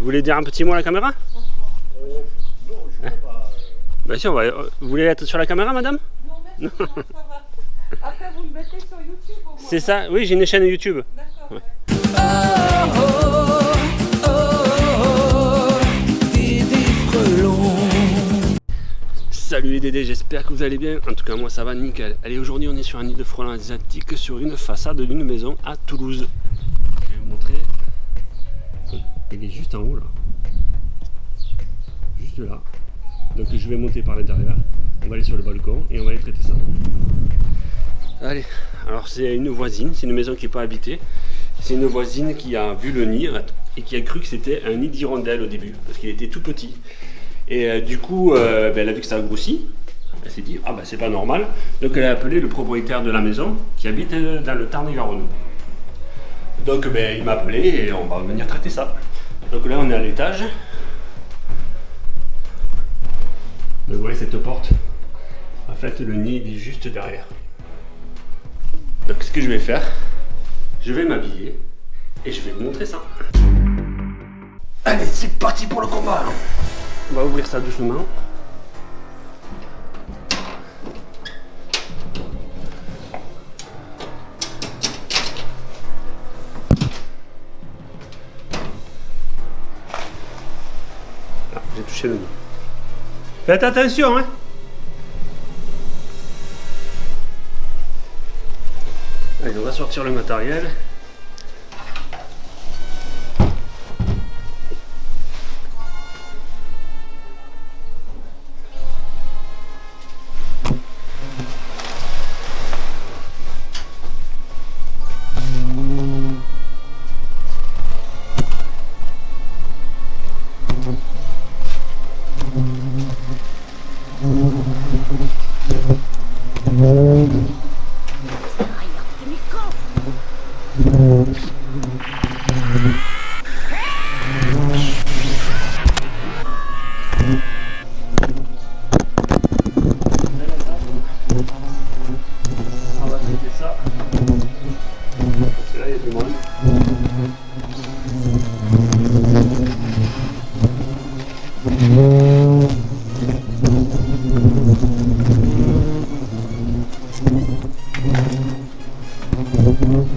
Vous voulez dire un petit mot à la caméra Oh, non, je ne pas. Bah si, on va... Vous voulez être sur la caméra, madame Non, merci, non, ça va. Après, vous le mettez sur YouTube au moins. C'est ça Oui, j'ai une chaîne YouTube. D'accord. Ouais. Salut les Dédés, j'espère que vous allez bien. En tout cas, moi ça va nickel. Allez, aujourd'hui on est sur un nid de frelons asiatique sur une façade d'une maison à Toulouse. Je vais vous montrer. Il est juste en haut là. Juste là. Donc je vais monter par l'intérieur. On va aller sur le balcon et on va aller traiter ça. Allez, alors c'est une voisine, c'est une maison qui n'est pas habitée. C'est une voisine qui a vu le nid et qui a cru que c'était un nid d'hirondelle au début, parce qu'il était tout petit. Et euh, du coup, euh, ben, elle a vu que ça a grossi. Elle s'est dit, ah ben c'est pas normal. Donc elle a appelé le propriétaire de la maison qui habite euh, dans le Tarn-et-Garonne. Donc ben, il m'a appelé et on va venir traiter ça. Donc là on est à l'étage. Donc vous voyez cette porte? En fait le nid est juste derrière. Donc ce que je vais faire, je vais m'habiller et je vais vous montrer ça. Allez, c'est parti pour le combat On va ouvrir ça doucement. Faites attention, hein Allez, on va sortir le matériel. On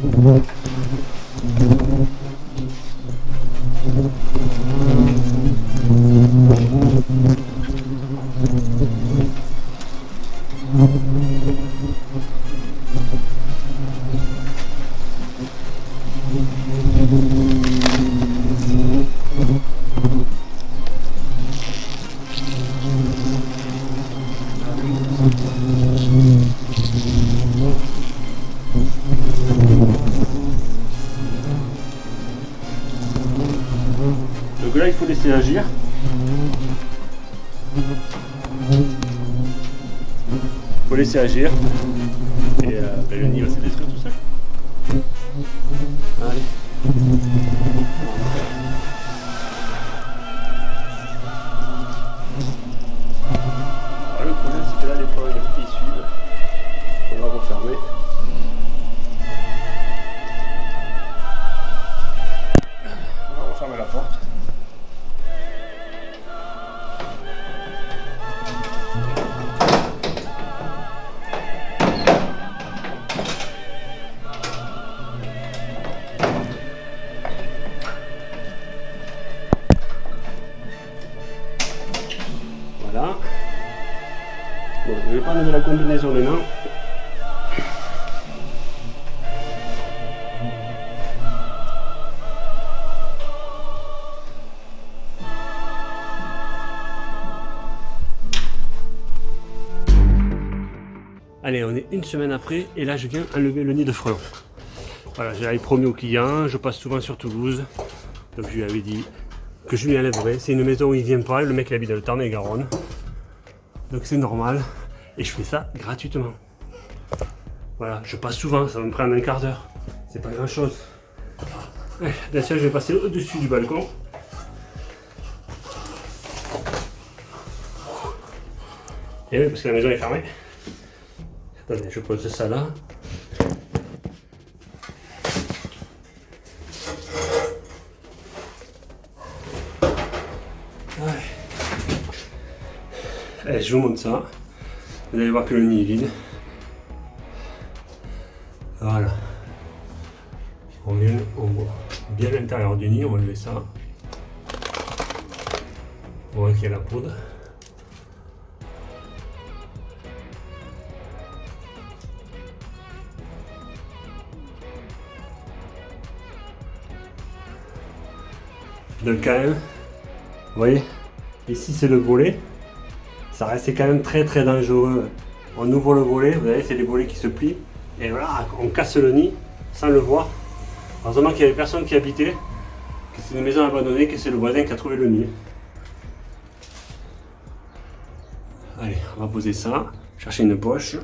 Donc là, laisser agir. Faut laisser agir. Et euh, ben, le nid va Ne pas enlever la combinaison maintenant. Allez, on est une semaine après et là je viens enlever le nid de frelons. Voilà, j'avais promis au client, je passe souvent sur Toulouse, donc je lui avais dit que je lui enlèverais. C'est une maison où il vient pas, le mec il habite dans le Tarn-et-Garonne, donc c'est normal et je fais ça gratuitement. Voilà, je passe souvent, ça va me prendre un quart d'heure. C'est pas grand chose. Bien sûr, je vais passer au-dessus du balcon. Et oui, parce que la maison est fermée. Attendez, je pose ça là. Allez, eh, je vous montre ça. Vous allez voir que le nid est vide. Voilà. On vient, on voit bien l'intérieur du nid, on va lever ça. On voit qu'il y a la poudre. Donc quand même, vous voyez, ici c'est le volet. Ça restait quand même très très dangereux. On ouvre le volet, vous voyez, c'est les volets qui se plient. Et voilà, on casse le nid sans le voir. Heureusement qu'il n'y avait personne qui habitait, que c'est une maison abandonnée, que c'est le voisin qui a trouvé le nid. Allez, on va poser ça, chercher une poche.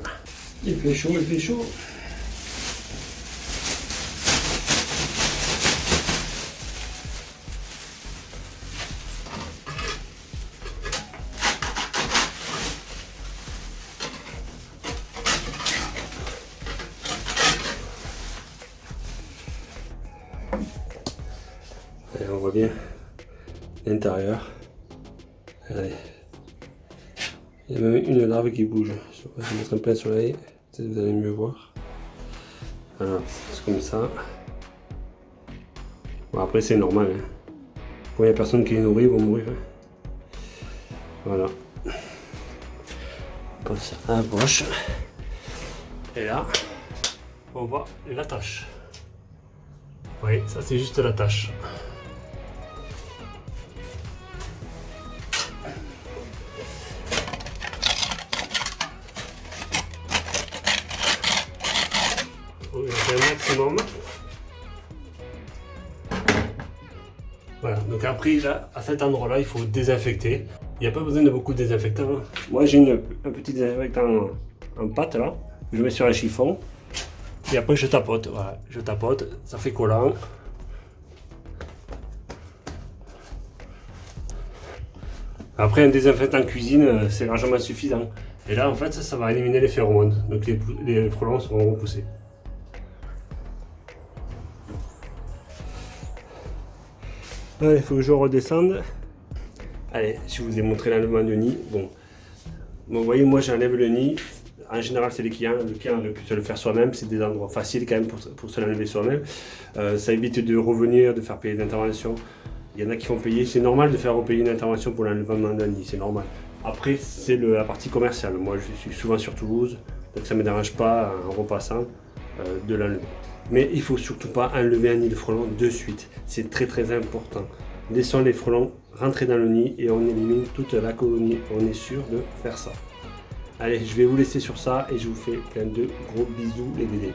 Il fait chaud, il fait chaud. On voit bien l'intérieur. Il y a même une larve qui bouge. Je vais mettre un plein soleil, peut-être vous allez mieux voir. Voilà, c'est comme ça. Bon, après c'est normal. Hein. il n'y a personne qui les nourrit, ils vont mourir. Hein. Voilà. On ça à la poche. Et là, on voit la tâche. Oui, ça c'est juste la Voilà, donc après, là, à cet endroit-là, il faut désinfecter. Il n'y a pas besoin de beaucoup de désinfectant. Moi, j'ai un petit désinfectant en, pâte, là. Je mets sur un chiffon. Et après, je tapote. Voilà, je tapote. Ça fait collant. Après, un désinfectant cuisine, euh, c'est largement suffisant. Et là, en fait, ça, va éliminer les phéromones. Donc, les, les frelons seront repoussés. Il faut que je redescende. Allez, je vous ai montré l'enlèvement de nid. Bon, vous voyez, moi j'enlève le nid. En général, c'est les clients. Le client pu se le faire soi-même. C'est des endroits faciles quand même pour, pour se l'enlever soi-même. Euh, ça évite de revenir, de faire payer d'intervention. Il y en a qui font payer. C'est normal de faire repayer une intervention pour l'enlèvement d'un nid. C'est normal. Après, c'est la partie commerciale. Moi, je suis souvent sur Toulouse. Donc ça ne me dérange pas, en repassant, euh, de l'enlever. Mais il faut surtout pas enlever un nid de frelons de suite. C'est très très important. Laissons les frelons rentrer dans le nid et on élimine toute la colonie. On est sûr de faire ça. Allez, je vais vous laisser sur ça et je vous fais plein de gros bisous les bébés.